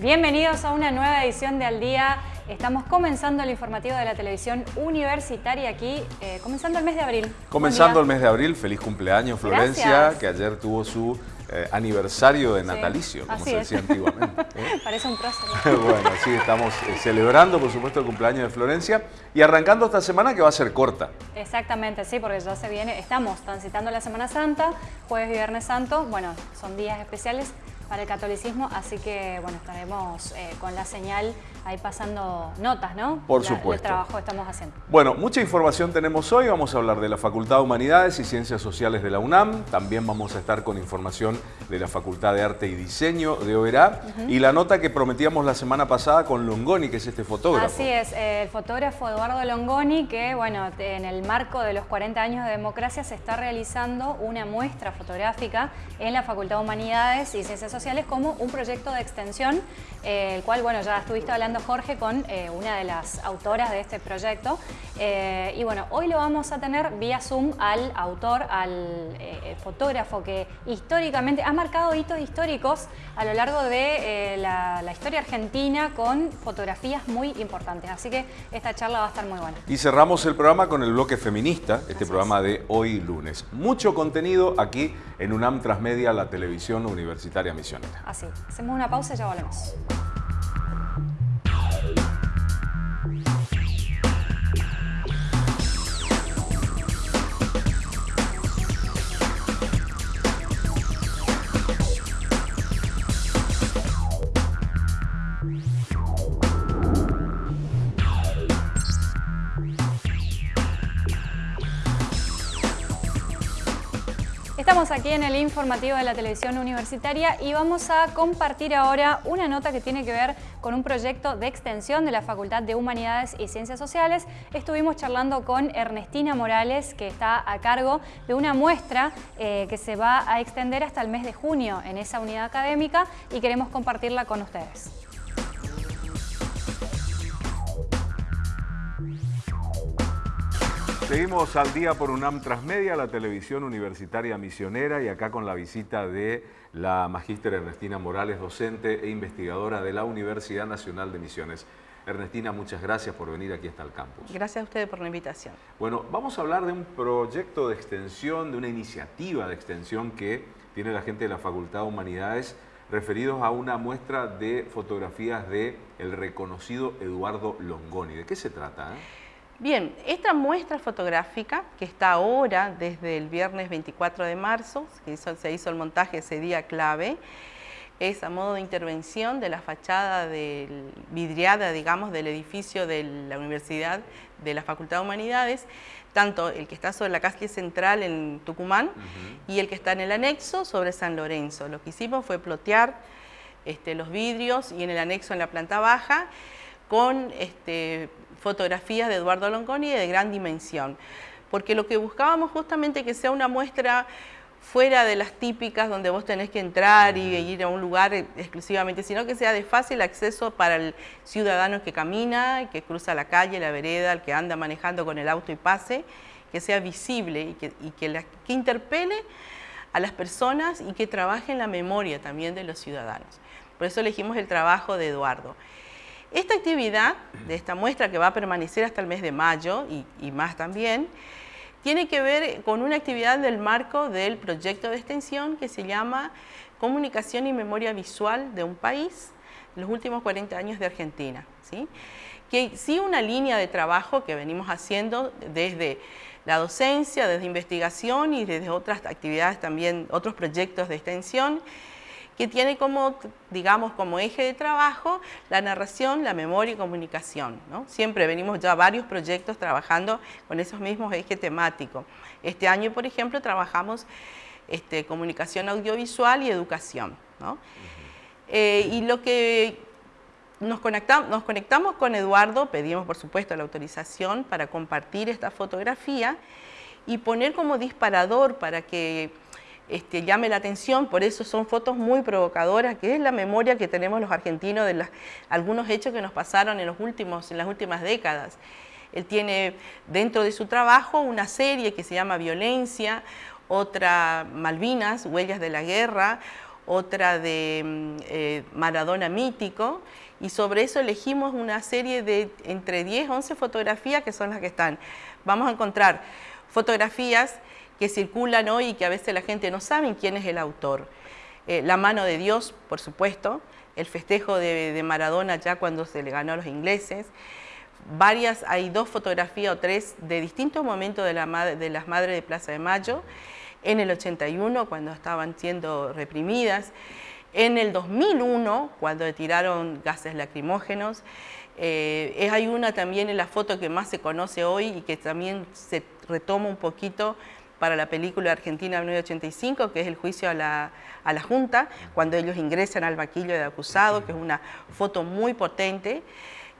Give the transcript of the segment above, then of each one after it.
Bienvenidos a una nueva edición de Al Día. Estamos comenzando el informativo de la televisión universitaria aquí, eh, comenzando el mes de abril. Comenzando el mes de abril, feliz cumpleaños Florencia, que ayer tuvo su eh, aniversario de natalicio, como se decía antiguamente. ¿eh? Parece un prócer. bueno, sí, estamos celebrando por supuesto el cumpleaños de Florencia y arrancando esta semana que va a ser corta. Exactamente, sí, porque ya se viene, estamos transitando la Semana Santa, jueves y viernes santo, bueno, son días especiales para el catolicismo, así que bueno, estaremos eh, con la señal ahí pasando notas, ¿no? Por supuesto. El trabajo que estamos haciendo. Bueno, mucha información tenemos hoy. Vamos a hablar de la Facultad de Humanidades y Ciencias Sociales de la UNAM. También vamos a estar con información de la Facultad de Arte y Diseño de OERA. Y la nota que prometíamos la semana pasada con Longoni, que es este fotógrafo. Así es, el fotógrafo Eduardo Longoni, que bueno, en el marco de los 40 años de democracia se está realizando una muestra fotográfica en la Facultad de Humanidades y Ciencias Sociales como un proyecto de extensión, eh, el cual, bueno, ya estuviste hablando Jorge con eh, una de las autoras de este proyecto. Eh, y bueno, hoy lo vamos a tener vía Zoom al autor, al eh, fotógrafo que históricamente ha marcado hitos históricos a lo largo de la, historia argentina con fotografías muy importantes. Así que esta charla va a estar muy buena. Y cerramos el programa con el bloque feminista, este programa de hoy lunes. Mucho contenido aquí en UNAM Transmedia, la televisión universitaria misionera. Así, hacemos una pausa y ya volvemos. Estamos aquí en el informativo de la televisión universitaria y vamos a compartir ahora una nota que tiene que ver con un proyecto de extensión de la Facultad de Humanidades y Ciencias Sociales. Estuvimos charlando con Ernestina Morales, que está a cargo de una muestra eh, que se va a extender hasta el mes de junio en esa unidad académica y queremos compartirla con ustedes. Seguimos al día por UNAM Transmedia, la televisión universitaria misionera y acá con la visita de la magíster Ernestina Morales, docente e investigadora de la Universidad Nacional de Misiones. Ernestina, muchas gracias por venir aquí hasta el campus. Gracias a ustedes por la invitación. Bueno, vamos a hablar de un proyecto de extensión, de una iniciativa de extensión que tiene la gente de la Facultad de Humanidades referidos a una muestra de fotografías de el reconocido Eduardo Longoni. ¿De qué se trata? Eh? Bien, esta muestra fotográfica que está ahora desde el viernes 24 de marzo, que se hizo el montaje ese día clave, es a modo de intervención de la fachada del, vidriada, digamos, del edificio de la Universidad de la Facultad de Humanidades, tanto el que está sobre la calle central en Tucumán y el que está en el anexo sobre San Lorenzo. Lo que hicimos fue plotear este, los vidrios y en el anexo en la planta baja con este, fotografías de Eduardo Longoni de gran dimensión, porque lo que buscábamos justamente que sea una muestra fuera de las típicas donde vos tenés que entrar y ir a un lugar exclusivamente, sino que sea de fácil acceso para el ciudadano que camina, que cruza la calle, la vereda, el que anda manejando con el auto y pase, que sea visible y que, que, que interpele a las personas y que trabaje en la memoria también de los ciudadanos. Por eso elegimos el trabajo de Eduardo. Esta actividad de esta muestra que va a permanecer hasta el mes de mayo y, más también, tiene que ver con una actividad del marco del proyecto de extensión que se llama Comunicación y Memoria Visual de un País, los últimos 40 años de Argentina. ¿sí? Que sí una línea de trabajo que venimos haciendo desde la docencia, desde investigación y desde otras actividades también, otros proyectos de extensión, que tiene como, digamos, como eje de trabajo la narración, la memoria y comunicación. Siempre venimos ya varios proyectos trabajando con esos mismos ejes temáticos. Este año, por ejemplo, trabajamos este, comunicación audiovisual y educación. Eh, y lo que nos conectamos, nos conectamos con Eduardo, pedimos por supuesto la autorización para compartir esta fotografía y poner como disparador para que este, llame la atención, por eso son fotos muy provocadoras, que es la memoria que tenemos los argentinos de algunos hechos que nos pasaron en, las últimas décadas. Él tiene dentro de su trabajo una serie que se llama Violencia, otra Malvinas, Huellas de la Guerra, otra de mm, eh, Maradona mítico, y sobre eso elegimos una serie de entre 10 11 fotografías que son las que están. Vamos a encontrar fotografías que circulan hoy y que a veces la gente no sabe quién es el autor. Eh, la mano de Dios, por supuesto, el festejo de, Maradona ya cuando se le ganó a los ingleses, varias, hay dos fotografías o tres de distintos momentos de, la, de las madres de Plaza de Mayo, en el 81 cuando estaban siendo reprimidas, en el 2001, cuando tiraron gases lacrimógenos, eh, hay una también en la foto que más se conoce hoy y que también se retoma un poquito para la película Argentina 1985, que es el juicio a la, Junta, cuando ellos ingresan al vaquillo de acusado, que es una foto muy potente.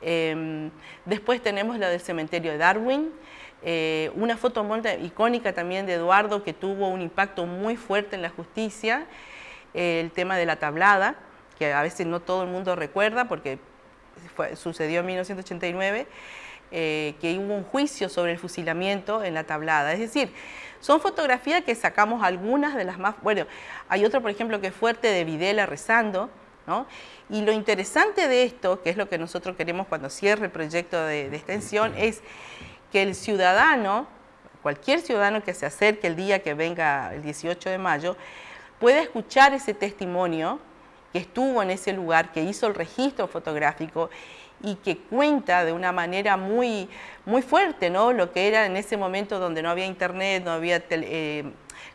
Em, después tenemos la del cementerio de Darwin, eh, una foto muy icónica también de Eduardo que tuvo un impacto muy fuerte en la justicia, el tema de la tablada, que a veces no todo el mundo recuerda porque sucedió en 1989, eh, que hubo un juicio sobre el fusilamiento en la tablada. Es decir, son fotografías que sacamos algunas de las más... Bueno, hay otro, por ejemplo, que es fuerte de Videla rezando, ¿no? Y lo interesante de esto, que es lo que nosotros queremos cuando cierre el proyecto de, de extensión, es que el ciudadano, cualquier ciudadano que se acerque el día que venga el 18 de mayo, puede escuchar ese testimonio que estuvo en ese lugar, que hizo el registro fotográfico y que cuenta de una manera muy, muy fuerte ¿no? lo que era en ese momento donde no había internet, no había eh,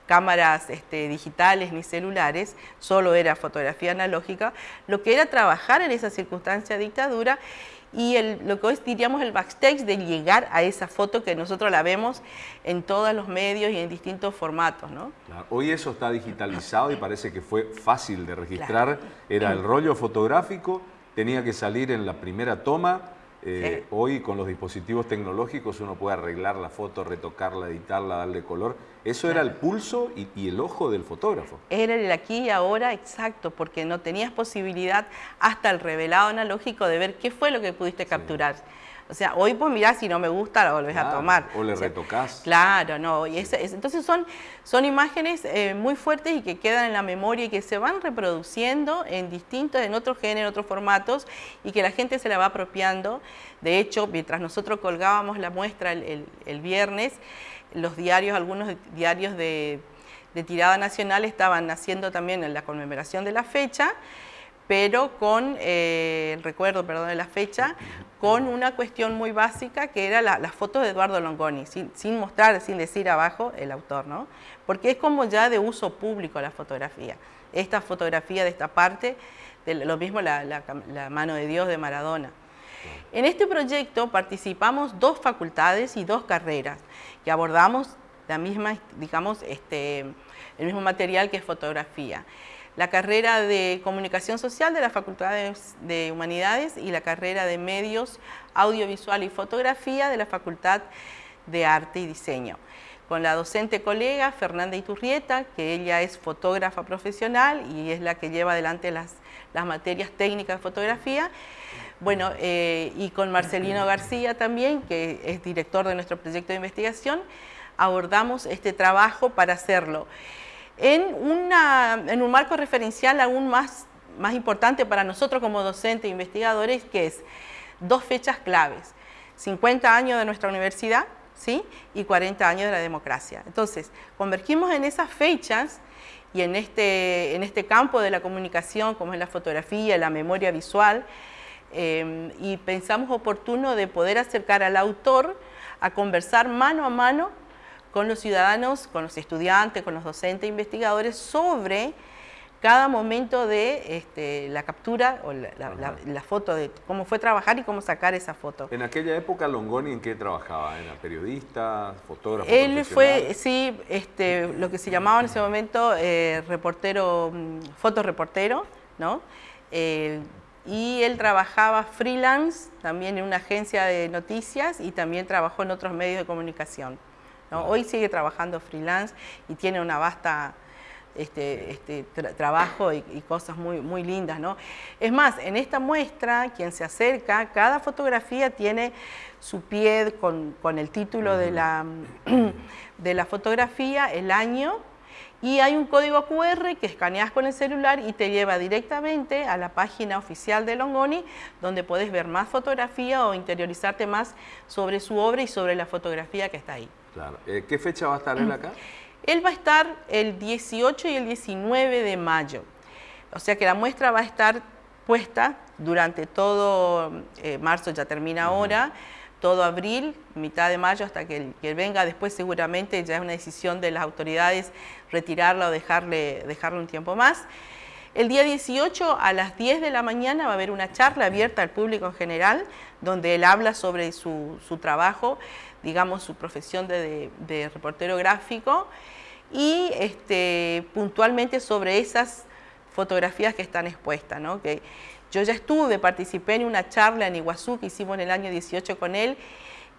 cámaras este, digitales ni celulares, solo era fotografía analógica, lo que era trabajar en esa circunstancia de dictadura y lo que hoy diríamos el backstage de llegar a esa foto que nosotros la vemos en todos los medios y en distintos formatos. ¿no? Hoy eso está digitalizado y parece que fue fácil de registrar, era el rollo fotográfico, tenía que salir en la primera toma, eh, Hoy con los dispositivos tecnológicos uno puede arreglar la foto, retocarla, editarla, darle color. Eso era el pulso y, el ojo del fotógrafo. Era el aquí y ahora exacto, porque no tenías posibilidad hasta el revelado analógico de ver qué fue lo que pudiste capturar. O sea, hoy pues mirá, si no me gusta, la volvés a tomar. O le retocas. Claro, no. Y entonces son, son imágenes eh, muy fuertes y que quedan en la memoria y que se van reproduciendo en distintos, en otros géneros, otros formatos y que la gente se la va apropiando. De hecho, mientras nosotros colgábamos la muestra el, viernes, los diarios, algunos diarios de, de tirada nacional estaban haciendo también en la conmemoración de la fecha pero con, eh, el recuerdo, perdón, de la fecha, con una cuestión muy básica que era la, foto de Eduardo Longoni, sin, mostrar, sin decir abajo el autor, ¿no? Porque es como ya de uso público la fotografía. Esta fotografía de esta parte, de lo mismo la, la mano de Dios de Maradona. En este proyecto participamos dos facultades y dos carreras que abordamos la misma, digamos, este, el mismo material que es fotografía la carrera de Comunicación Social de la Facultad de, Humanidades y la carrera de Medios, Audiovisual y Fotografía de la Facultad de Arte y Diseño. Con la docente colega Fernanda Iturrieta, que ella es fotógrafa profesional y es la que lleva adelante las, materias técnicas de fotografía. Bueno, eh, y con Marcelino García también, que es director de nuestro proyecto de investigación, abordamos este trabajo para hacerlo en, un marco referencial aún más, más importante para nosotros como docentes e investigadores, que es dos fechas claves, 50 años de nuestra universidad ¿sí? y 40 años de la democracia. Entonces, convergimos en esas fechas y en este, en este campo de la comunicación, como es la fotografía, la memoria visual, em, y pensamos oportuno de poder acercar al autor a conversar mano a mano con los ciudadanos, con los estudiantes, con los docentes e investigadores sobre cada momento de este, la captura o la, foto de cómo fue trabajar y cómo sacar esa foto. En aquella época Longoni en qué trabajaba, ¿era periodista, fotógrafo? Él fue, sí, este, lo que se llamaba en ese momento eh, reportero, mm, fotoreportero, ¿no? Eh, y él trabajaba freelance también en una agencia de noticias y también trabajó en otros medios de comunicación. Hoy sigue trabajando freelance y tiene una vasta este, este trabajo y, cosas muy, muy lindas. ¿no? Es más, en esta muestra, quien se acerca, cada fotografía tiene su pie con, el título de, la, de la fotografía, el año Y hay un código QR que escaneas con el celular y te lleva directamente a la página oficial de Longoni, donde puedes ver más fotografía o interiorizarte más sobre su obra y sobre la fotografía que está ahí. Claro. Eh, ¿Qué fecha va a estar él acá? Él va a estar el 18 y el 19 de mayo. O sea que la muestra va a estar puesta durante todo eh, marzo, ya termina ahora, todo abril, mitad de mayo hasta que, que, venga. Después seguramente ya es una decisión de las autoridades retirarla o dejarle, dejarle un tiempo más. El día 18 a las 10 de la mañana va a haber una charla abierta al público en general, donde él habla sobre su, su trabajo, digamos su profesión de, de, de reportero gráfico y este, puntualmente sobre esas fotografías que están expuestas. ¿no? Que yo ya estuve, participé en una charla en Iguazú que hicimos en el año 18 con él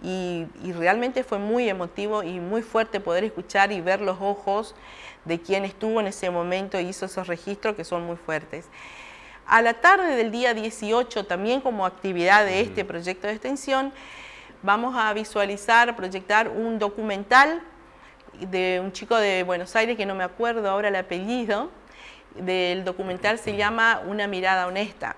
y, y, realmente fue muy emotivo y muy fuerte poder escuchar y ver los ojos de quien estuvo en ese momento y hizo esos registros que son muy fuertes. A la tarde del día 18, también como actividad de este proyecto de extensión, vamos a visualizar, proyectar un documental de un chico de Buenos Aires, que no me acuerdo ahora el apellido, del documental se llama Una mirada honesta,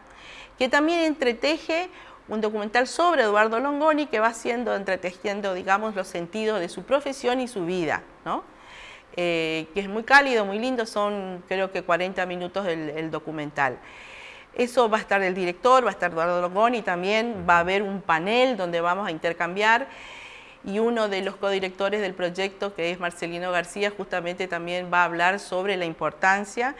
que también entreteje un documental sobre Eduardo Longoni que va haciendo, entretejiendo, digamos, los sentidos de su profesión y su vida, ¿no? Eh, que es muy cálido, muy lindo, son creo que 40 minutos el, el, documental. Eso va a estar el director, va a estar Eduardo Longoni, también va a haber un panel donde vamos a intercambiar y uno de los codirectores del proyecto, que es Marcelino García, justamente también va a hablar sobre la importancia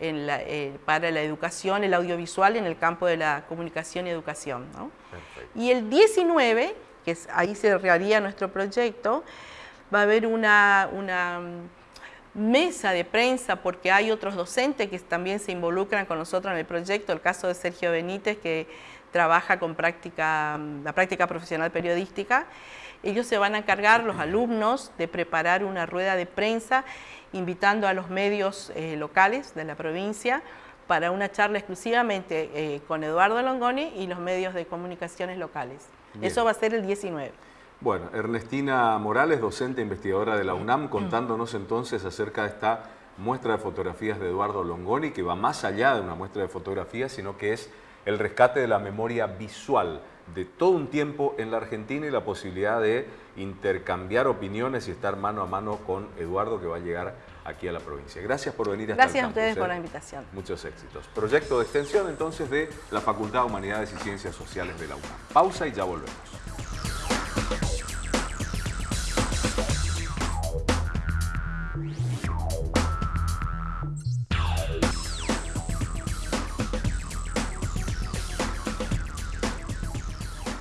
en la, eh, para la educación, el audiovisual en el campo de la comunicación y educación. ¿no? Y el 19, que es, ahí se haría nuestro proyecto, va a haber una, una mesa de prensa porque hay otros docentes que también se involucran con nosotros en el proyecto, el caso de Sergio Benítez que trabaja con práctica, la práctica profesional periodística. Ellos se van a encargar, los alumnos, de preparar una rueda de prensa invitando a los medios eh, locales de la provincia para una charla exclusivamente eh, con Eduardo Longoni y los medios de comunicaciones locales. Bien. Eso va a ser el 19. Bueno, Ernestina Morales, docente e investigadora de la UNAM, contándonos entonces acerca de esta muestra de fotografías de Eduardo Longoni, que va más allá de una muestra de fotografías, sino que es el rescate de la memoria visual de todo un tiempo en la Argentina y la posibilidad de intercambiar opiniones y estar mano a mano con Eduardo que va a llegar aquí a la provincia. Gracias por venir hasta Gracias el a ustedes por ¿eh? la invitación. Muchos éxitos. Proyecto de extensión entonces de la Facultad de Humanidades y Ciencias Sociales de la UNAM. Pausa y ya volvemos.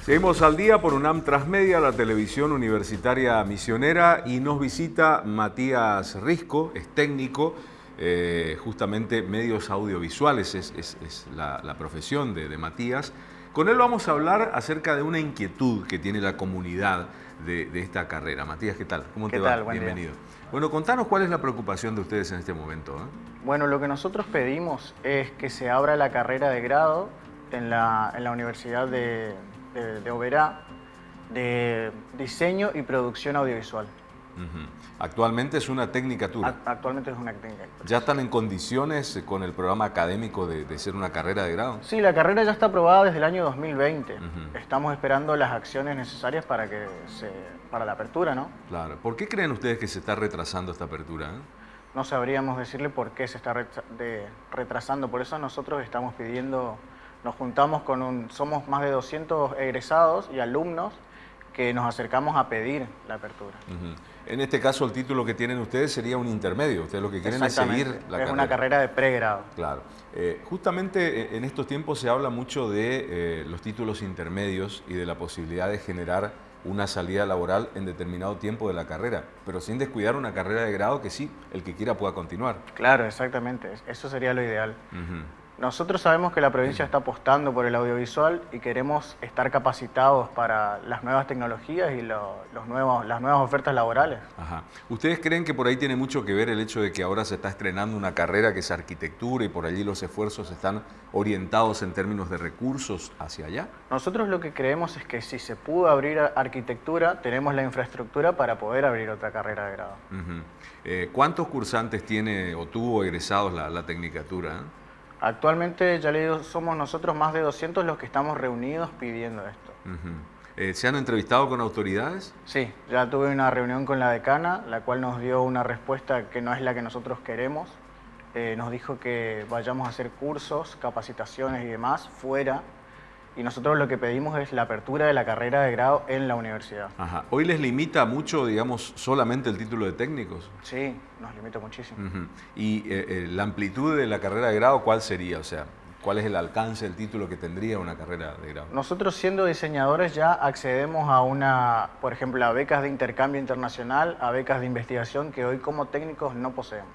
Seguimos al día por UNAM Transmedia, la televisión universitaria misionera, y nos visita Matías Risco, es técnico, eh, justamente medios audiovisuales es, es, la, profesión de, Matías. Con él vamos a hablar acerca de una inquietud que tiene la comunidad de, de esta carrera. Matías, ¿qué tal? ¿Cómo ¿Qué te tal? va? Buen Bienvenido. Día. Bueno, contanos cuál es la preocupación de ustedes en este momento. ¿eh? Bueno, lo que nosotros pedimos es que se abra la carrera de grado en la, en la Universidad de, de, de Oberá de diseño y producción audiovisual. Uh -huh. Actualmente es una tecnicatura. Actualmente es una tecnicatura. ¿Ya están en condiciones con el programa académico de, de, ser una carrera de grado? Sí, la carrera ya está aprobada desde el año 2020. Uh -huh. Estamos esperando las acciones necesarias para que se, para la apertura, ¿no? Claro. ¿Por qué creen ustedes que se está retrasando esta apertura? Eh? No sabríamos decirle por qué se está retrasando. Por eso nosotros estamos pidiendo, nos juntamos con un, somos más de 200 egresados y alumnos que nos acercamos a pedir la apertura. Uh -huh. En este caso, el título que tienen ustedes sería un intermedio. Ustedes lo que quieren es seguir la es carrera. Es una carrera de pregrado. Claro. Eh, justamente en estos tiempos se habla mucho de eh, los títulos intermedios y de la posibilidad de generar una salida laboral en determinado tiempo de la carrera, pero sin descuidar una carrera de grado que sí, el que quiera pueda continuar. Claro, exactamente. Eso sería lo ideal. Uh -huh. Nosotros sabemos que la provincia está apostando por el audiovisual y queremos estar capacitados para las nuevas tecnologías y los nuevos, las nuevas ofertas laborales. Ajá. ¿Ustedes creen que por ahí tiene mucho que ver el hecho de que ahora se está estrenando una carrera que es arquitectura y por allí los esfuerzos están orientados en términos de recursos hacia allá? Nosotros lo que creemos es que si se pudo abrir arquitectura, tenemos la infraestructura para poder abrir otra carrera de grado. Eh, ¿Cuántos cursantes tiene o tuvo egresados la, la tecnicatura? Actualmente, ya le digo, somos nosotros más de 200 los que estamos reunidos pidiendo esto. Eh, ¿Se han entrevistado con autoridades? Sí, ya tuve una reunión con la decana, la cual nos dio una respuesta que no es la que nosotros queremos. Eh, nos dijo que vayamos a hacer cursos, capacitaciones y demás fuera y nosotros lo que pedimos es la apertura de la carrera de grado en la universidad. Ajá. ¿Hoy les limita mucho, digamos, solamente el título de técnicos? Sí, nos limita muchísimo. ¿Y eh, eh, la amplitud de la carrera de grado cuál sería? O sea, ¿cuál es el alcance del título que tendría una carrera de grado? Nosotros siendo diseñadores ya accedemos a una, por ejemplo, a becas de intercambio internacional, a becas de investigación que hoy como técnicos no poseemos.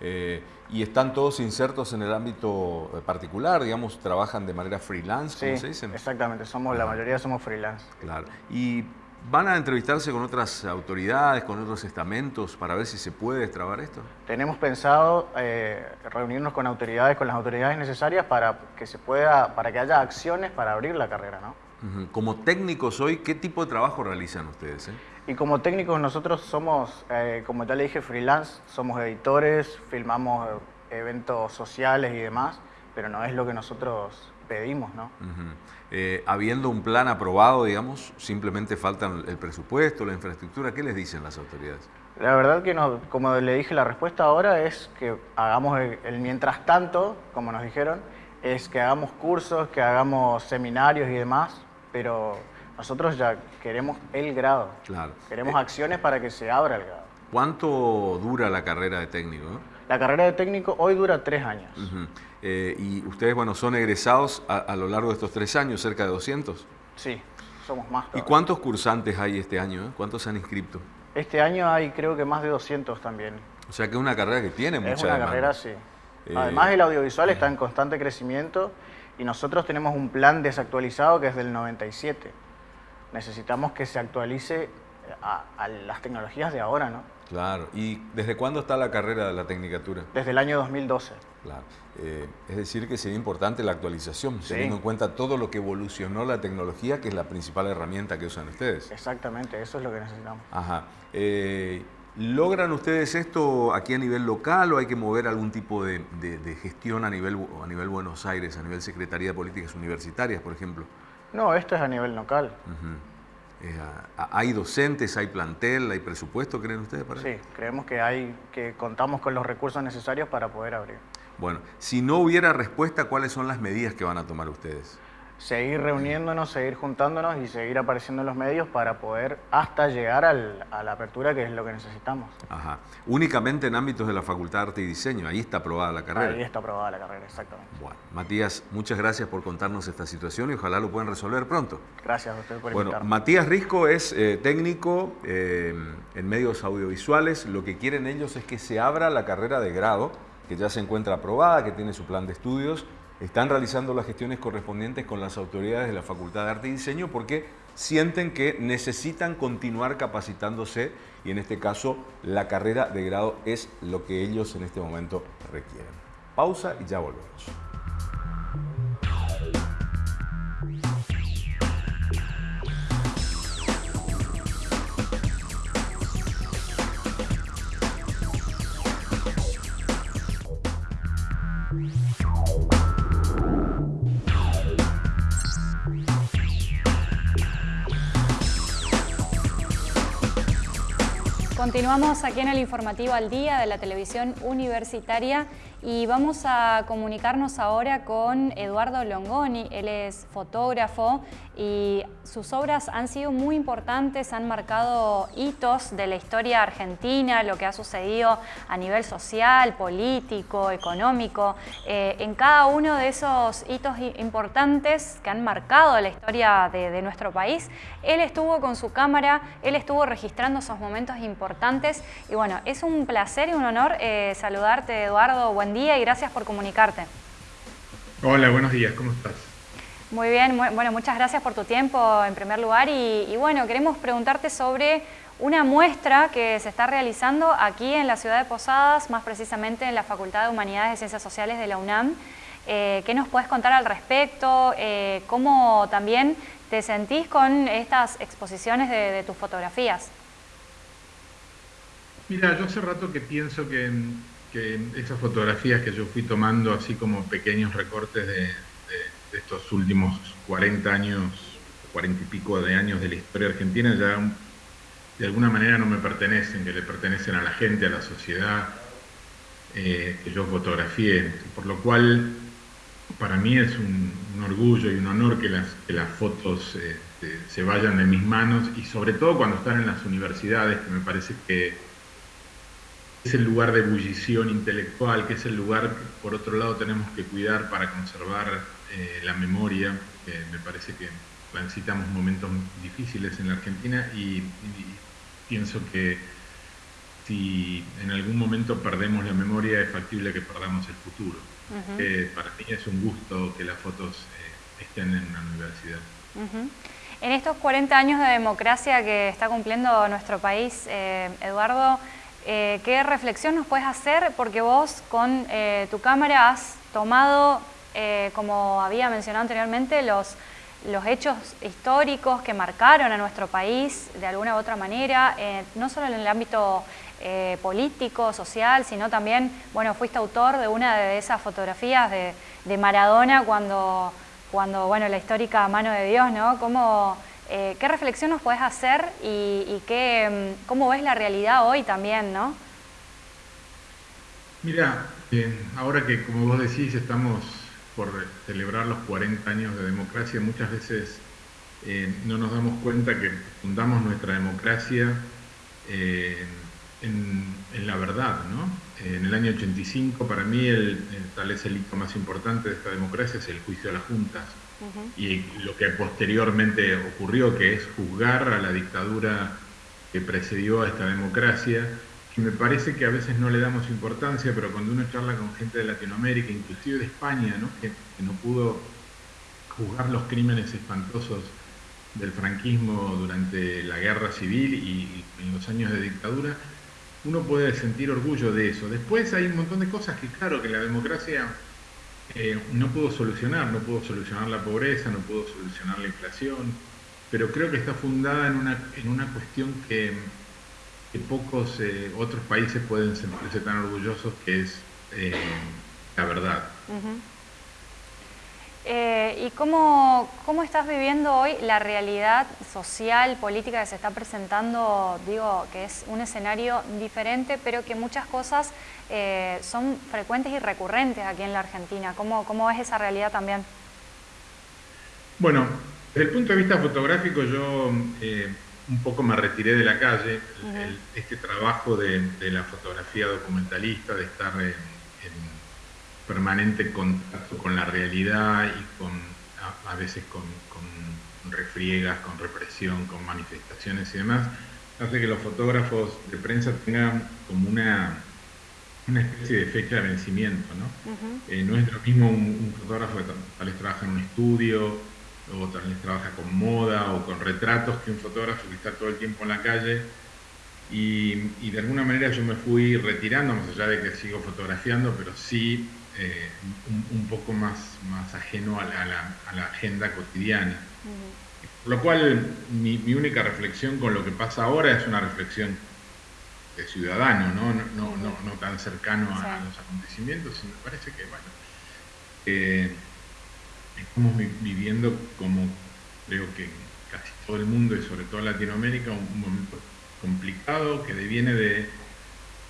Eh, y están todos insertos en el ámbito eh, particular, digamos, trabajan de manera freelance, ¿cómo se dice? exactamente, somos, la mayoría somos freelance. Claro, y van a entrevistarse con otras autoridades, con otros estamentos, para ver si se puede destrabar esto. Tenemos pensado eh, reunirnos con autoridades, con las autoridades necesarias para que se pueda, para que haya acciones para abrir la carrera, ¿no? Como técnicos hoy, ¿qué tipo de trabajo realizan ustedes? Eh? Y como técnicos nosotros somos, eh, como ya le dije, freelance, somos editores, filmamos eventos sociales y demás, pero no es lo que nosotros pedimos, ¿no? Eh, habiendo un plan aprobado, digamos, simplemente faltan el presupuesto, la infraestructura, ¿qué les dicen las autoridades? La verdad que, no, como le dije, la respuesta ahora es que hagamos el mientras tanto, como nos dijeron, es que hagamos cursos, que hagamos seminarios y demás, pero nosotros ya queremos el grado. Claro. Queremos eh, acciones para que se abra el grado. ¿Cuánto dura la carrera de técnico? La carrera de técnico hoy dura tres años. Eh, y ustedes, bueno, son egresados a, lo largo de estos tres años, cerca de 200. Sí, somos más. ¿Y cuántos cursantes hay este año? Eh? ¿Cuántos se han inscrito? Este año hay creo que más de 200 también. O sea que es una carrera que tiene mucha Es una carrera, sí. Además el audiovisual está en constante crecimiento y nosotros tenemos un plan desactualizado que es del 97. Necesitamos que se actualice a, las tecnologías de ahora, ¿no? Claro. ¿Y desde cuándo está la carrera de la Tecnicatura? Desde el año 2012. Claro. Eh, es decir, que sería importante la actualización, teniendo en cuenta todo lo que evolucionó la tecnología, que es la principal herramienta que usan ustedes. Exactamente, eso es lo que necesitamos. Ajá. Eh, ¿Logran ustedes esto aquí a nivel local o hay que mover algún tipo de, gestión a nivel, a nivel Buenos Aires, a nivel Secretaría de Políticas Universitarias, por ejemplo? No, esto es a nivel local. Eh, ¿Hay docentes, hay plantel, hay presupuesto, creen ustedes para Sí, creemos que, hay, que contamos con los recursos necesarios para poder abrir. Bueno, si no hubiera respuesta, ¿cuáles son las medidas que van a tomar ustedes? Seguir reuniéndonos, seguir juntándonos y seguir apareciendo en los medios para poder hasta llegar a la apertura que es lo que necesitamos. Ajá. Únicamente en ámbitos de la Facultad de Arte y Diseño, ahí está aprobada la carrera. Ahí está aprobada la carrera, exactamente. Bueno, Matías, muchas gracias por contarnos esta situación y ojalá lo puedan resolver pronto. Gracias a usted por Bueno, Matías Risco es eh, técnico eh, en medios audiovisuales. Lo que quieren ellos es que se abra la carrera de grado, que ya se encuentra aprobada, que tiene su plan de estudios están realizando las gestiones correspondientes con las autoridades de la Facultad de Arte y Diseño porque sienten que necesitan continuar capacitándose y en este caso la carrera de grado es lo que ellos en este momento requieren. Pausa y ya volvemos. Continuamos aquí en el informativo al día de la televisión universitaria y vamos a comunicarnos ahora con Eduardo Longoni. Él es fotógrafo y sus obras han sido muy importantes, han marcado hitos de la historia argentina, lo que ha sucedido a nivel social, político, económico. Eh, en cada uno de esos hitos importantes que han marcado la historia de, nuestro país, él estuvo con su cámara, él estuvo registrando esos momentos importantes y bueno, es un placer y un honor eh, saludarte Eduardo, día y gracias por comunicarte. Hola, buenos días, ¿cómo estás? Muy bien, bueno, muchas gracias por tu tiempo en primer lugar y, bueno, queremos preguntarte sobre una muestra que se está realizando aquí en la ciudad de Posadas, más precisamente en la Facultad de Humanidades y Ciencias Sociales de la UNAM. Eh, ¿Qué nos puedes contar al respecto? Eh, ¿Cómo también te sentís con estas exposiciones de, tus fotografías? Mira, yo hace rato que pienso que, que, esas fotografías que yo fui tomando, así como pequeños recortes de, estos últimos 40 años, 40 y pico de años de la historia argentina, ya de alguna manera no me pertenecen, que le pertenecen a la gente, a la sociedad, eh, que yo fotografié, por lo cual para mí es un, orgullo y un honor que las, las fotos este, se vayan de mis manos y sobre todo cuando están en las universidades, que me parece que es el lugar de ebullición intelectual, que es el lugar que por otro lado tenemos que cuidar para conservar eh, la memoria, que me parece que transitamos momentos difíciles en la Argentina y pienso que si en algún momento perdemos la memoria es factible que perdamos el futuro. Eh, para mí es un gusto que las fotos eh, estén en una universidad. En estos 40 años de democracia que está cumpliendo nuestro país, eh, Eduardo, ¿qué reflexión nos puedes hacer? Porque vos con tu cámara has tomado, como había mencionado anteriormente, los, los hechos históricos que marcaron a nuestro país de alguna u otra manera, no solo en el ámbito eh, político, social, sino también, bueno, fuiste autor de una de esas fotografías de, Maradona cuando, cuando, bueno, la histórica mano de Dios, ¿no? ¿Cómo, eh, ¿Qué reflexión nos puedes hacer y, qué, mm, cómo ves la realidad hoy también, no? Mira, eh, ahora que como vos decís estamos por celebrar los 40 años de democracia, muchas veces no nos damos cuenta que fundamos nuestra democracia en, la verdad, ¿no? En el año 85, para mí, tal es el hito más importante de esta democracia, es el juicio a las juntas. Y lo que posteriormente ocurrió, que es juzgar a la dictadura que precedió a esta democracia, que me parece que a veces no le damos importancia, pero cuando uno charla con gente de Latinoamérica, inclusive de España, ¿no? Que, no pudo juzgar los crímenes espantosos del franquismo durante la guerra civil y en los años de dictadura, uno puede sentir orgullo de eso. Después hay un montón de cosas que, claro, que la democracia eh, no pudo solucionar, no pudo solucionar la pobreza, no pudo solucionar la inflación, pero creo que está fundada en una, en una cuestión que, pocos eh, otros países pueden sentirse tan orgullosos, que es eh, la verdad. Eh, ¿Y cómo, cómo, estás viviendo hoy la realidad social, política que se está presentando? Digo, que es un escenario diferente, pero que muchas cosas eh, son frecuentes y recurrentes aquí en la Argentina. ¿Cómo, ¿Cómo ves esa realidad también? Bueno, desde el punto de vista fotográfico yo eh, un poco me retiré de la calle. este trabajo de, la fotografía documentalista, de estar en permanente contacto con la realidad y con a, veces con, refriegas, con represión, con manifestaciones y demás, hace que los fotógrafos de prensa tengan como una, una especie de fecha de vencimiento. ¿no? Eh, no es lo mismo un, fotógrafo que tal vez trabaja en un estudio o tal vez trabaja con moda o con retratos que un fotógrafo que está todo el tiempo en la calle y, y, de alguna manera yo me fui retirando, más allá de que sigo fotografiando, pero sí eh, un, poco más, más ajeno a la, agenda cotidiana. Por lo cual, mi, única reflexión con lo que pasa ahora es una reflexión de ciudadano, no, no, no, no tan cercano a, los acontecimientos, y me parece que, bueno, eh, estamos viviendo como creo que casi todo el mundo y sobre todo Latinoamérica, un, momento complicado que deviene de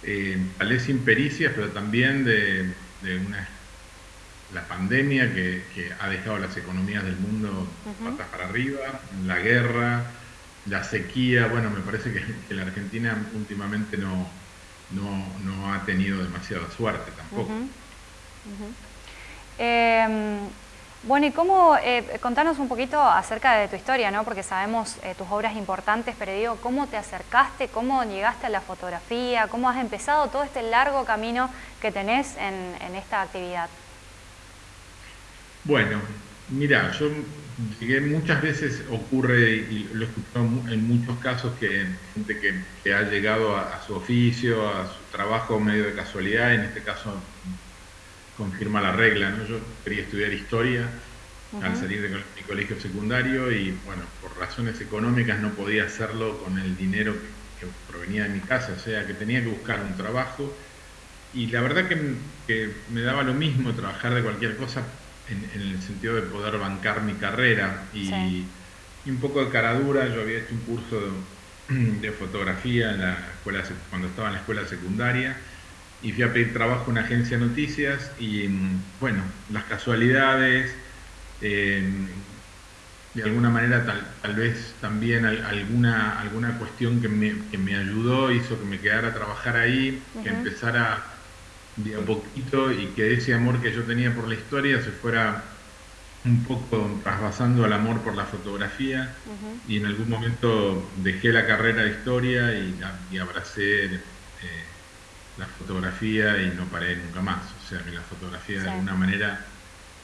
eh, tal vez impericias, pero también de de una, la pandemia que, ha dejado las economías del mundo patas para arriba, la guerra, la sequía, bueno, me parece que, la Argentina últimamente no, no, ha tenido demasiada suerte tampoco. Em, bueno, y cómo, eh, contanos un poquito acerca de tu historia, ¿no? Porque sabemos eh, tus obras importantes, pero digo, ¿cómo te acercaste? ¿Cómo llegaste a la fotografía? ¿Cómo has empezado todo este largo camino que tenés en, esta actividad? Bueno, mira, yo llegué muchas veces ocurre, y lo he en muchos casos, que gente que, ha llegado a, su oficio, a su trabajo medio de casualidad, en este caso confirma la regla, ¿no? Yo quería estudiar historia al salir de mi colegio secundario y bueno, por razones económicas no podía hacerlo con el dinero que, provenía de mi casa, o sea que tenía que buscar un trabajo. Y la verdad que, me daba lo mismo trabajar de cualquier cosa en, el sentido de poder bancar mi carrera y, un poco de caradura, yo había hecho un curso de, fotografía en la escuela, cuando estaba en la escuela secundaria y fui a pedir trabajo en una agencia de noticias y bueno, las casualidades, eh, de alguna manera tal, vez también alguna, alguna cuestión que me, que me, ayudó, hizo que me quedara a trabajar ahí, que empezara de a poquito y que ese amor que yo tenía por la historia se fuera un poco trasvasando al amor por la fotografía. Y en algún momento dejé la carrera de historia y, abracé eh, la fotografía y no paré nunca más. O sea, que la fotografía de alguna manera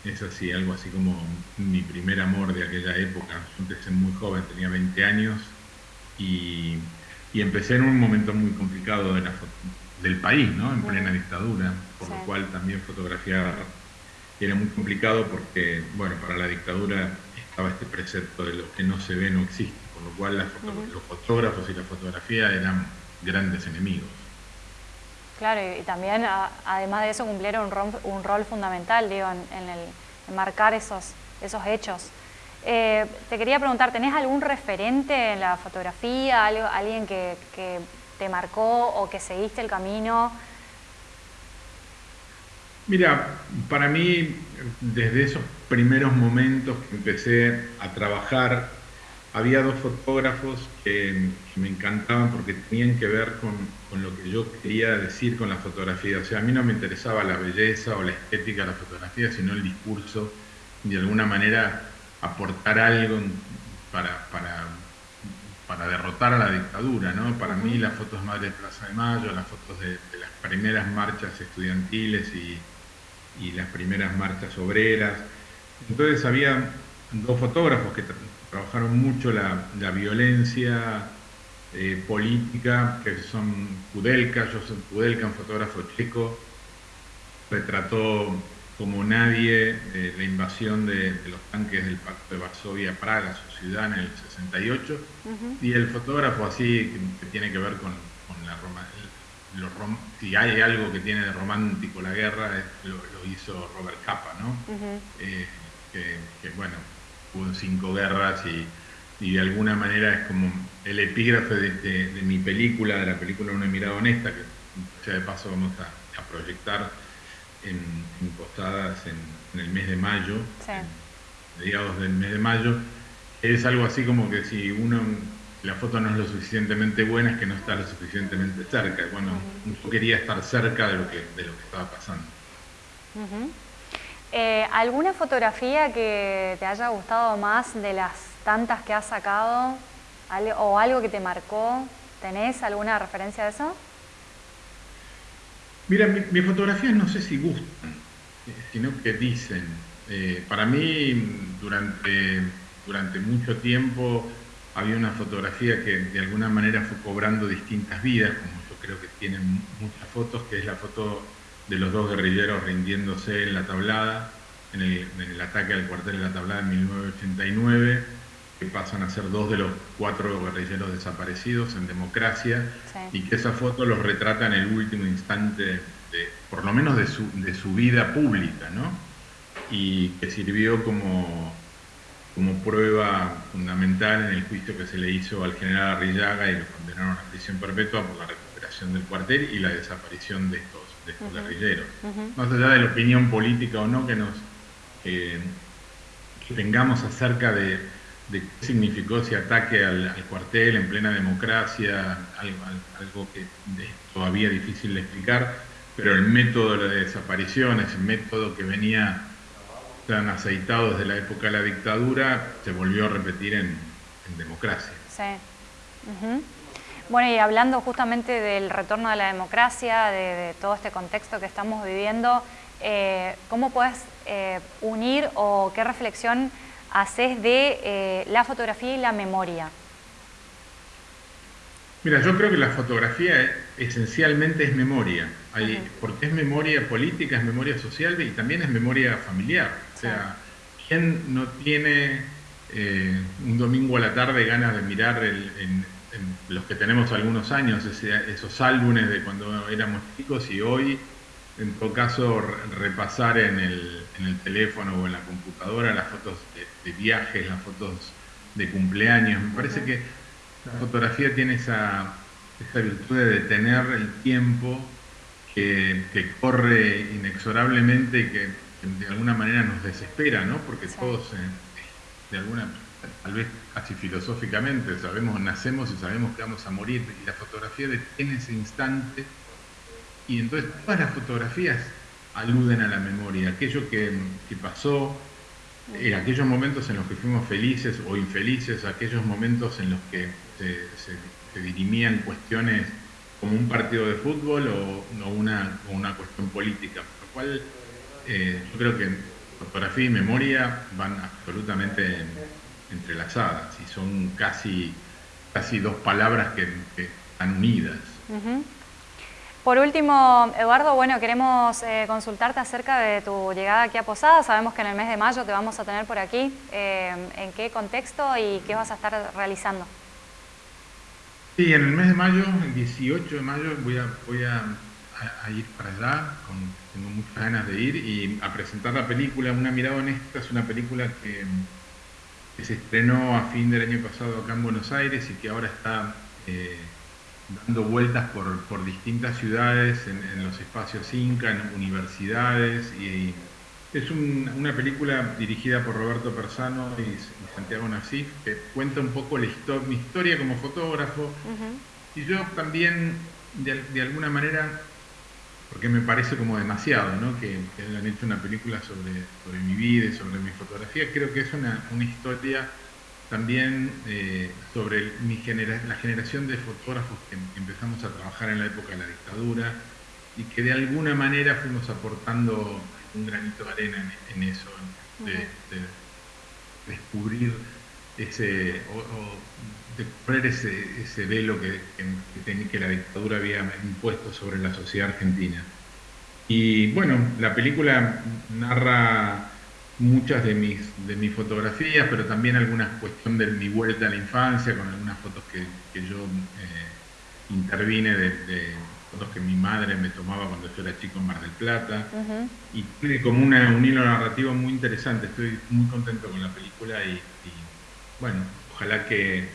es así, algo así como mi primer amor de aquella época. Yo empecé muy joven, tenía 20 años y, empecé en un momento muy complicado del país, ¿no? En plena dictadura, por lo cual también fotografiar era muy complicado porque, bueno, para la dictadura estaba este precepto de lo que no se ve no existe, por lo cual los fotógrafos y la fotografía eran grandes enemigos. Claro, y, también además de eso cumplieron un rol, fundamental, digo, en, el, marcar esos, esos hechos. Eh, te quería preguntar, ¿tenés algún referente en la fotografía, algo, alguien que, te marcó o que seguiste el camino? Mira, para mí, desde esos primeros momentos que empecé a trabajar, había dos fotógrafos que, me encantaban porque tenían que ver con, lo que yo quería decir con la fotografía. O sea, a mí no me interesaba la belleza o la estética de la fotografía, sino el discurso, de alguna manera aportar algo para, para, para derrotar a la dictadura. ¿no? Para mí las fotos Madre de Plaza de Mayo, las fotos de, las primeras marchas estudiantiles y, y las primeras marchas obreras. Entonces había dos fotógrafos que trabajaron mucho la, violencia eh, política, que son Kudelka, Joseph Kudelka, un fotógrafo checo, retrató como nadie eh, la invasión de, los tanques del Pacto de Varsovia a Praga, su ciudad, en el 68, y el fotógrafo así que, tiene que ver con, la Roma, si hay algo que tiene de romántico la guerra, lo, hizo Robert Capa, ¿no? Eh, que, bueno, hubo cinco guerras y, de alguna manera es como el epígrafe de, mi película, de la película Una mirada honesta, que ya de paso vamos a, proyectar en, postadas en, el mes de mayo, mediados del mes de mayo, es algo así como que si uno la foto no es lo suficientemente buena es que no está lo suficientemente cerca. Bueno, yo quería estar cerca de lo que, de lo que estaba pasando. Eh, ¿Alguna fotografía que te haya gustado más de las tantas que has sacado? ¿O algo que te marcó? ¿Tenés alguna referencia de eso? Mira, mis fotografías no sé si gustan, eh, sino que dicen. Eh, para mí, durante, durante mucho tiempo, había una fotografía que de alguna manera fue cobrando distintas vidas, como yo creo que tienen muchas fotos, que es la foto de los dos guerrilleros rindiéndose en la tablada, en el, ataque al cuartel de la tablada en 1989, que pasan a ser dos de los cuatro guerrilleros desaparecidos en democracia, y que esa foto los retrata en el último instante, de, por lo menos de su, de su vida pública, ¿no? y que sirvió como, como prueba fundamental en el juicio que se le hizo al general Arrillaga y lo condenaron a prisión perpetua por la recuperación del cuartel y la desaparición de estos de estos guerrilleros. Más allá de la opinión política o no que nos que tengamos acerca de, qué significó ese ataque al, cuartel en plena democracia, algo, que es todavía difícil de explicar, pero el método de la desaparición, ese método que venía tan aceitado desde la época de la dictadura, se volvió a repetir en, democracia. Sí. Bueno, y hablando justamente del retorno de la democracia, de, todo este contexto que estamos viviendo, eh, ¿cómo puedes eh, unir o qué reflexión haces de la fotografía y la memoria? Mira, yo creo que la fotografía esencialmente es memoria, porque es memoria política, es memoria social y también es memoria familiar. O sea, ¿quién no tiene un domingo a la tarde ganas de mirar en, los que tenemos algunos años, esos álbumes de cuando éramos chicos y hoy, en todo caso, repasar en el, teléfono o en la computadora las fotos de, viajes, las fotos de cumpleaños. Me parece que la fotografía tiene esa, virtud de detener el tiempo que, corre inexorablemente y que, de alguna manera nos desespera, ¿no? Porque todos, eh, de alguna tal vez casi filosóficamente, sabemos, nacemos y sabemos que vamos a morir, y la fotografía detiene ese instante, y entonces todas las fotografías aluden a la memoria, aquello que, pasó, eh, aquellos momentos en los que fuimos felices o infelices, aquellos momentos en los que se, dirimían cuestiones como un partido de fútbol o, una, una, cuestión política, por lo cual eh, yo creo que fotografía y memoria van absolutamente entrelazadas y son casi, casi dos palabras que, están unidas. Por último, Eduardo, bueno, queremos eh, consultarte acerca de tu llegada aquí a Posada. Sabemos que en el mes de mayo te vamos a tener por aquí. Eh, ¿En qué contexto y qué vas a estar realizando? Sí, en el mes de mayo, el 18 de mayo, voy a, ir para allá, tengo muchas ganas de ir y a presentar la película Una mirada honesta. Es una película que que se estrenó a fin del año pasado acá en Buenos Aires y que ahora está eh, dando vueltas por, distintas ciudades, en, los espacios Inca, en universidades. Y, es una película dirigida por Roberto Persano y, Santiago Nassif, que cuenta un poco la mi historia como fotógrafo. Y yo también, de alguna manera, porque me parece como demasiado, ¿no? Que, que, han hecho una película sobre, sobre mi vida y sobre mi fotografía. Creo que es una, una historia también eh, sobre mi genera la generación de fotógrafos que empezamos a trabajar en la época de la dictadura y que de alguna manera fuimos aportando un granito de arena en, eso, de, descubrir ese, de poner ese, ese velo que, que, que, la dictadura había impuesto sobre la sociedad argentina. Y bueno, la película narra muchas de mis, de mis fotografías, pero también alguna cuestión de mi vuelta a la infancia, con algunas fotos que, que yo eh, intervine de, fotos que mi madre me tomaba cuando yo era chico en Mar del Plata. Y tiene como una, un hilo narrativo muy interesante. Estoy muy contento con la película y, y bueno, ojalá que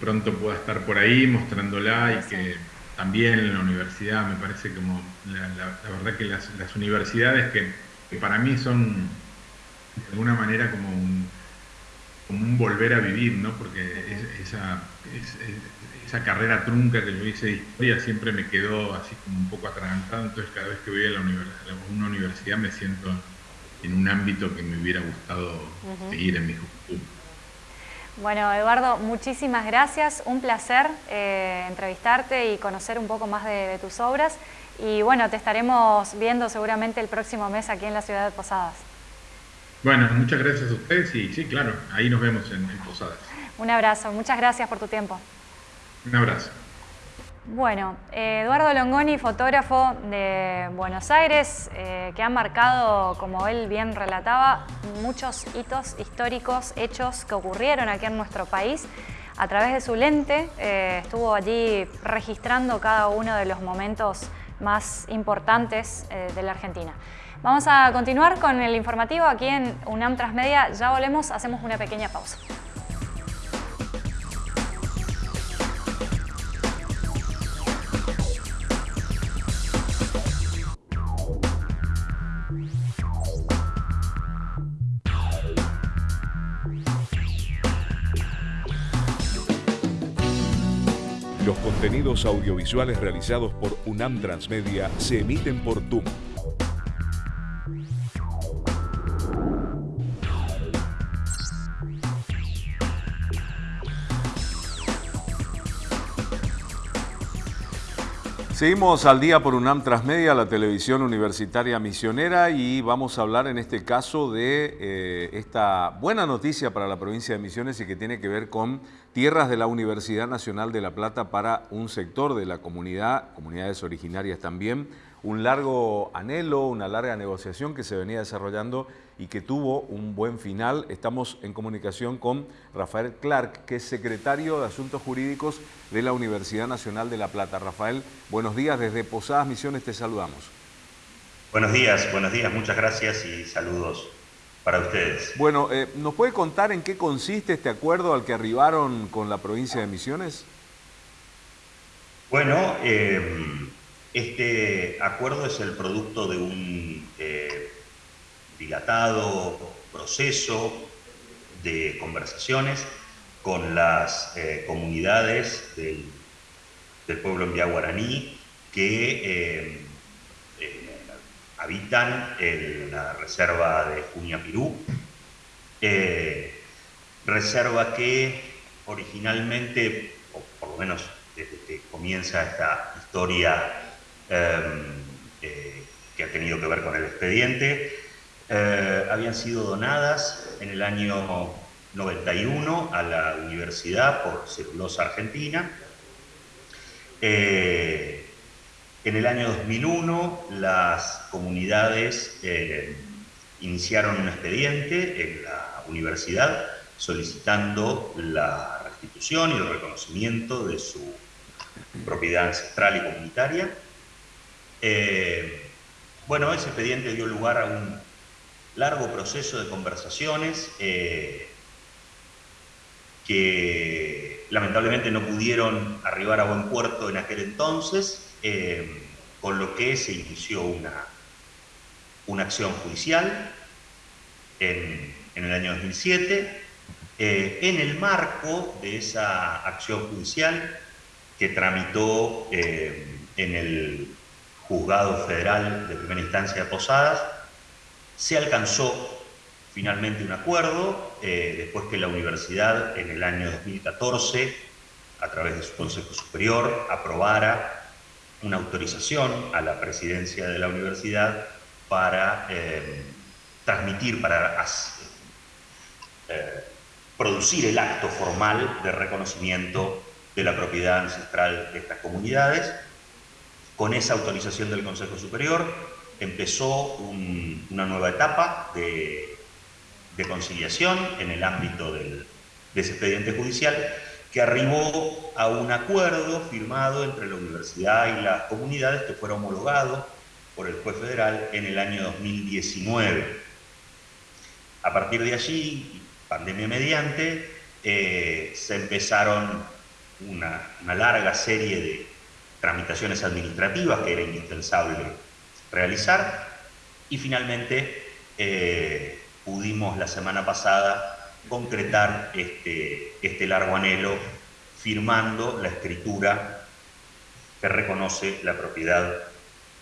pronto pueda estar por ahí mostrándola y que también en la universidad me parece como la, verdad que las, universidades que, para mí son de alguna manera como un, como un volver a vivir, ¿no? Porque esa, esa carrera trunca que yo hice de historia siempre me quedó así como un poco atragantado, entonces cada vez que voy a, la una universidad me siento en un ámbito que me hubiera gustado seguir en mi juventud. Bueno, Eduardo, muchísimas gracias. Un placer eh, entrevistarte y conocer un poco más de, tus obras. Y bueno, te estaremos viendo seguramente el próximo mes aquí en la ciudad de Posadas. Bueno, muchas gracias a ustedes y sí, claro, ahí nos vemos en Posadas. Un abrazo, muchas gracias por tu tiempo. Un abrazo. Bueno, eh, Eduardo Longoni, fotógrafo de Buenos Aires, eh, que ha marcado, como él bien relataba, muchos hitos históricos, hechos que ocurrieron aquí en nuestro país. A través de su lente eh, estuvo allí registrando cada uno de los momentos más importantes de la Argentina. Vamos a continuar con el informativo aquí en UNAM Transmedia. Ya volvemos, hacemos una pequeña pausa. contenidos audiovisuales realizados por UNAM Transmedia se emiten por TUM. Seguimos al día por UNAM Transmedia, la televisión universitaria misionera, y vamos a hablar en este caso de eh, esta buena noticia para la provincia de Misiones y que tiene que ver con tierras de la Universidad Nacional de La Plata para un sector de la comunidad, comunidades originarias también, un largo anhelo, una larga negociación que se venía desarrollando y que tuvo un buen final. Estamos en comunicación con Rafael Clark, que es secretario de Asuntos Jurídicos de la Universidad Nacional de La Plata. Rafael, buenos días, desde Posadas Misiones te saludamos. Buenos días, buenos días, muchas gracias y saludos para ustedes. Bueno, eh, ¿nos puede contar en qué consiste este acuerdo al que arribaron con la provincia de Misiones? Bueno, eh, este acuerdo es el producto de un eh, dilatado proceso de conversaciones con las eh, comunidades del, pueblo en que eh, habitan en la reserva de Junia-Pirú, reserva que originalmente, o por lo menos desde que comienza esta historia eh, que ha tenido que ver con el expediente, eh, habían sido donadas en el año 91 a la universidad por Celulosa Argentina. Eh, en el año 2001 las comunidades iniciaron un expediente en la universidad solicitando la restitución y el reconocimiento de su propiedad ancestral y comunitaria. Eh, bueno, ese expediente dio lugar a un largo proceso de conversaciones eh, que lamentablemente no pudieron arribar a buen puerto en aquel entonces, eh, con lo que se inició una, una acción judicial en, el año 2007. en el marco de esa acción judicial que tramitó en el juzgado federal de primera instancia de Posadas, se alcanzó finalmente un acuerdo, eh, después que la universidad en el año 2014, a través de su Consejo Superior, aprobara una autorización a la presidencia de la universidad para eh, transmitir, para eh, producir el acto formal de reconocimiento de la propiedad ancestral de estas comunidades con esa autorización del Consejo Superior empezó una nueva etapa de, conciliación en el ámbito del, de ese expediente judicial que arribó a un acuerdo firmado entre la universidad y las comunidades que fuera homologado por el juez federal en el año 2019. A partir de allí, pandemia mediante, eh, se empezaron una larga serie de, tramitaciones administrativas que era indispensable realizar y finalmente eh, pudimos la semana pasada concretar este, este largo anhelo firmando la escritura que reconoce la propiedad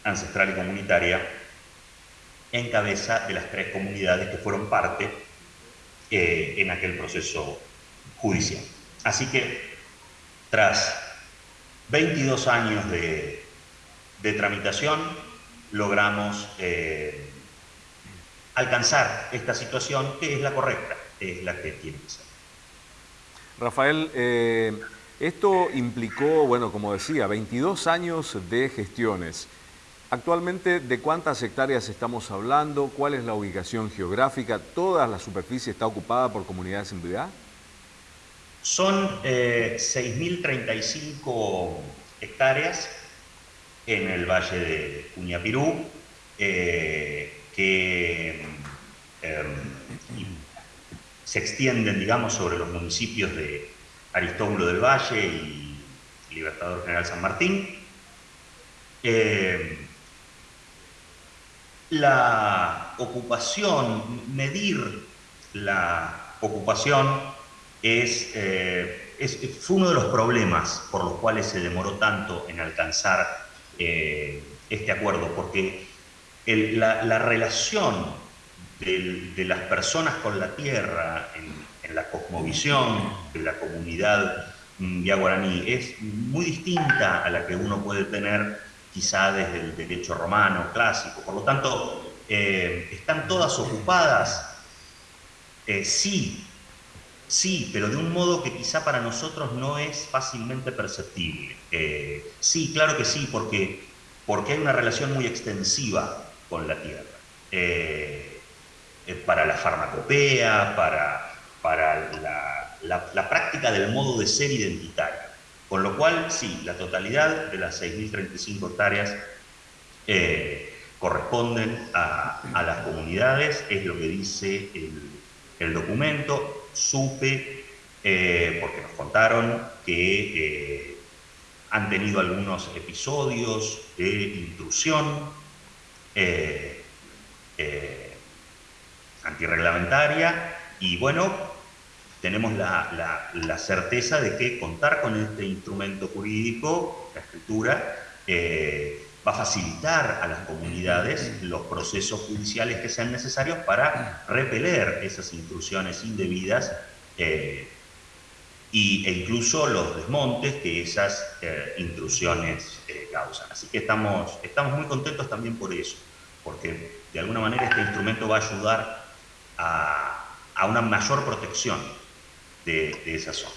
ancestral y comunitaria en cabeza de las tres comunidades que fueron parte eh, en aquel proceso judicial. Así que, tras 22 años de, tramitación logramos eh, alcanzar esta situación que es la correcta, es la que tiene que ser. Rafael, eh, esto implicó, bueno, como decía, 22 años de gestiones. Actualmente, ¿de cuántas hectáreas estamos hablando? ¿Cuál es la ubicación geográfica? ¿Toda la superficie está ocupada por comunidades en Son 6.035 eh, hectáreas en el valle de Cuñapirú, eh, que em, se extienden, digamos, sobre los municipios de Aristóbulo del Valle y Libertador General San Martín. Em, la ocupación, medir la ocupación eh, es, fue uno de los problemas por los cuales se demoró tanto en alcanzar eh, este acuerdo, porque la, relación de, las personas con la tierra en, la cosmovisión de la comunidad vía guaraní es muy distinta a la que uno puede tener quizá desde el derecho romano clásico. Por lo tanto, eh, ¿están todas ocupadas? Sí, sí, pero de un modo que quizá para nosotros no es fácilmente perceptible. Eh, sí, claro que sí, porque, porque hay una relación muy extensiva con la tierra. para la farmacopea, para, para la práctica del modo de ser identitario. Con lo cual, sí, la totalidad de las 6.035 hectáreas eh, corresponden a, las comunidades, es lo que dice el, documento. Supe, eh, porque nos contaron que eh, han tenido algunos episodios de intrusión antirreglamentaria y bueno, tenemos la, certeza de que contar con este instrumento jurídico, la escritura, eh, va a facilitar a las comunidades los procesos judiciales que sean necesarios para repeler esas intrusiones indebidas eh, y, e incluso los desmontes que esas eh, intrusiones causan. Así que estamos, estamos muy contentos también por eso, porque de alguna manera este instrumento va a ayudar a, a una mayor protección de, esa zona.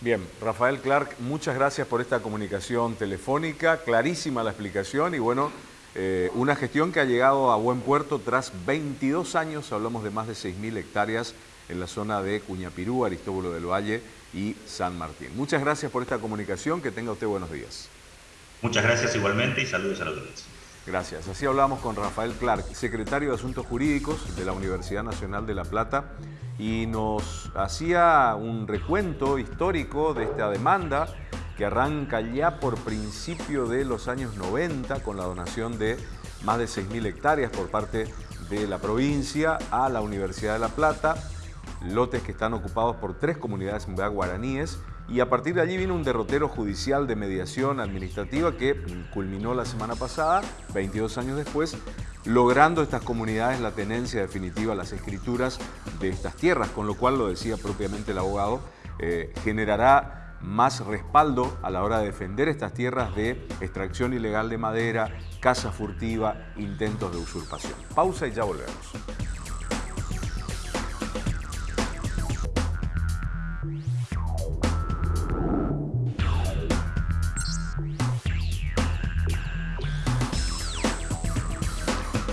Bien, Rafael Clark, muchas gracias por esta comunicación telefónica, clarísima la explicación y bueno, eh, una gestión que ha llegado a buen puerto tras 22 años, hablamos de más de 6.000 hectáreas en la zona de Cuñapirú, Aristóbulo del Valle y San Martín. Muchas gracias por esta comunicación, que tenga usted buenos días. Muchas gracias igualmente y saludos a la audiencia. Gracias. Así hablamos con Rafael Clark, secretario de Asuntos Jurídicos de la Universidad Nacional de La Plata, y nos hacía un recuento histórico de esta demanda que arranca ya por principio de los años 90 con la donación de más de 6.000 hectáreas por parte de la provincia a la Universidad de La Plata, lotes que están ocupados por tres comunidades guaraníes y a partir de allí vino un derrotero judicial de mediación administrativa que culminó la semana pasada, 22 años después, logrando estas comunidades la tenencia definitiva, las escrituras de estas tierras, con lo cual, lo decía propiamente el abogado, eh, generará más respaldo a la hora de defender estas tierras de extracción ilegal de madera, caza furtiva, intentos de usurpación. Pausa y ya volvemos.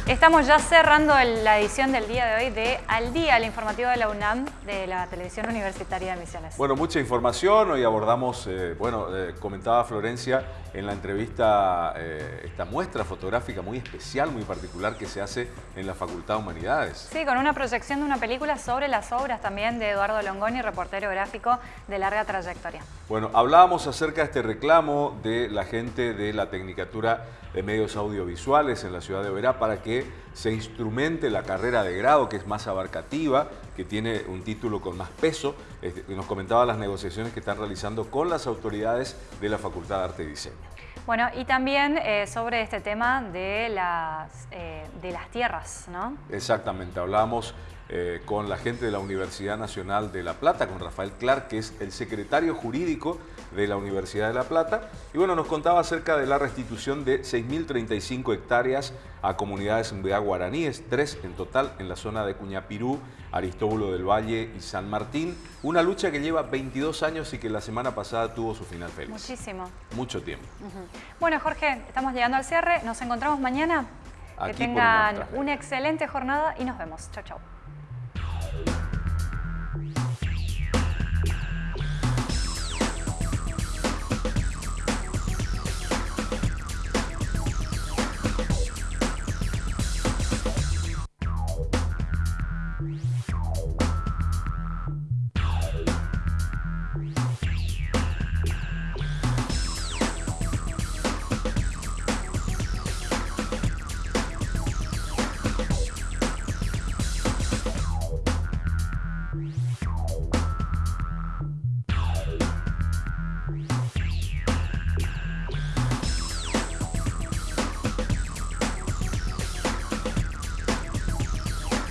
Estamos ya cerrando la edición del día de hoy de Al Día, el informativo de la UNAM, de la Televisión Universitaria de Misiones. Bueno, mucha información. Hoy abordamos, eh, bueno, eh, comentaba Florencia en la entrevista eh, esta muestra fotográfica muy especial, muy particular que se hace en la Facultad de Humanidades. Sí, con una proyección de una película sobre las obras también de Eduardo Longoni, reportero gráfico de larga trayectoria. Bueno, hablábamos acerca de este reclamo de la gente de la Tecnicatura de Medios Audiovisuales en la ciudad de Verá para que se instrumente la carrera de grado que es más abarcativa, que tiene un título con más peso. Nos comentaba las negociaciones que están realizando con las autoridades de la Facultad de Arte y Diseño. Bueno, y también eh, sobre este tema de las, eh, de las tierras, ¿no? Exactamente, hablábamos eh, con la gente de la Universidad Nacional de La Plata, con Rafael Clark, que es el secretario jurídico de la Universidad de La Plata. Y bueno, nos contaba acerca de la restitución de 6.035 hectáreas a comunidades de guaraníes, tres en total en la zona de Cuñapirú, Aristóbulo del Valle y San Martín. Una lucha que lleva 22 años y que la semana pasada tuvo su final feliz. Muchísimo. Mucho tiempo. Bueno, Jorge, estamos llegando al cierre. Nos encontramos mañana. que tengan una excelente jornada y nos vemos. Chao, chao. Thank you.